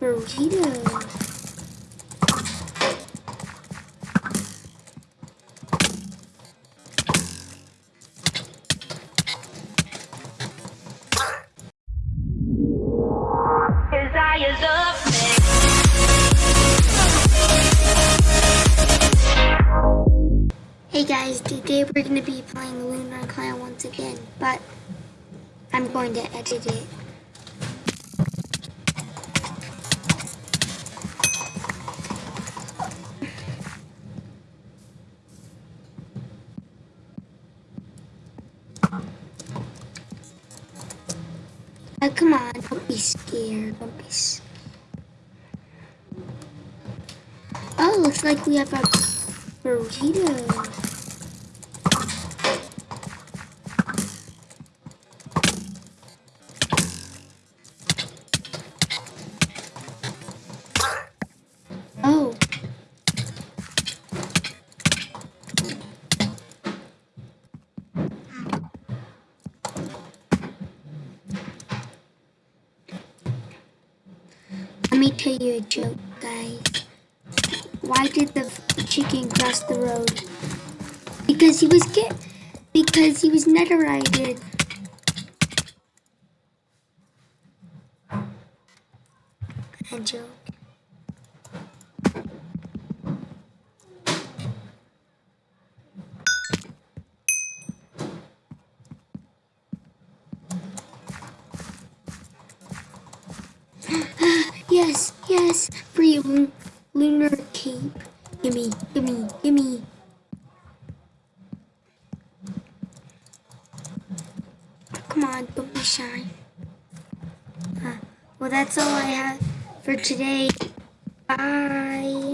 burrito. Hey guys, today we're going to be playing Lunar Client once again, but I'm going to edit it. Oh, come on, don't be scared, don't be scared. Oh, looks like we have a burrito. Me tell you a joke, guys. Why did the chicken cross the road? Because he was get because he was netherite. A joke. Yes, free lu- lunar cape. Gimme, gimme, gimme. Come on, don't be shy. Uh, well, that's all I have for today. Bye.